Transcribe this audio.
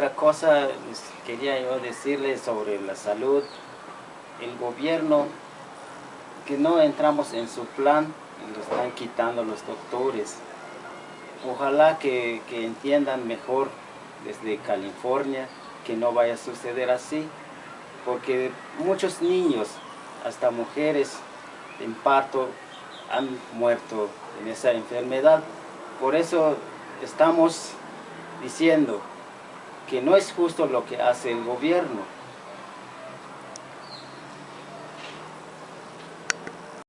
otra cosa quería yo decirles sobre la salud. El gobierno, que no entramos en su plan, lo están quitando los doctores. Ojalá que, que entiendan mejor desde California que no vaya a suceder así, porque muchos niños, hasta mujeres en parto, han muerto en esa enfermedad. Por eso estamos diciendo que no es justo lo que hace el gobierno,